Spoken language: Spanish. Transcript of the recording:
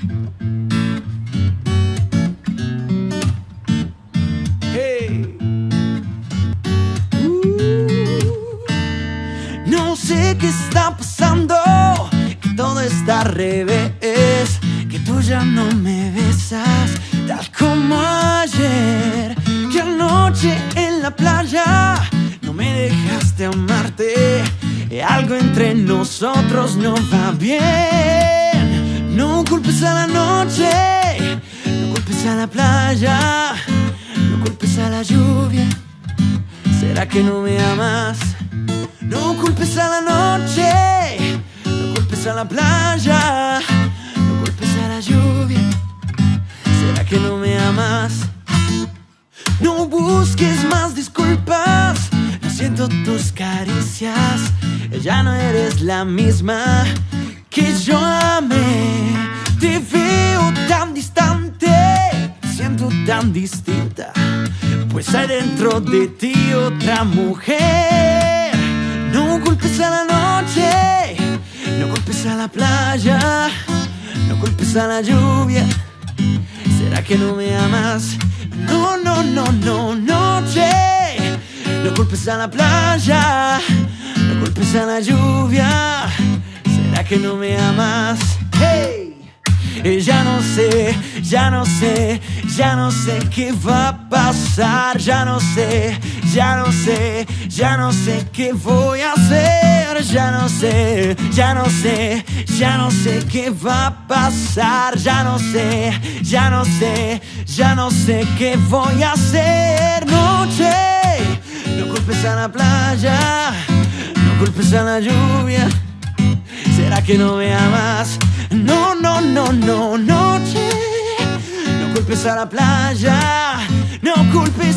Uh, no sé qué está pasando, que todo está al revés, que tú ya no me besas tal como ayer, que anoche en la playa no me dejaste amarte, algo entre nosotros no va bien, no culpes a la noche, no culpes a la playa, no culpes a la lluvia, ¿será que no me amas? No culpes a la noche, no culpes a la playa, no culpes a la lluvia. ¿Será que no me amas? No busques más disculpas, no siento tus caricias, ya no eres la misma que yo tan distinta, pues hay dentro de ti otra mujer. No culpes a la noche, no culpes a la playa, no culpes a la lluvia. ¿Será que no me amas? No, no, no, no, noche. No culpes a la playa, no culpes a la lluvia. ¿Será que no me amas? Eh, Ya no sé, ya no sé, ya no sé qué va a pasar, ya no sé, ya no sé, ya no sé qué voy a hacer, ya no sé, ya no sé, ya no sé qué va a pasar, ya no sé, ya no sé, ya no sé qué voy a hacer, noche, no culpes a la playa, no culpes a la lluvia. ¿Será que no me amas? No, no, no, no, noche. No culpes a la playa, no culpes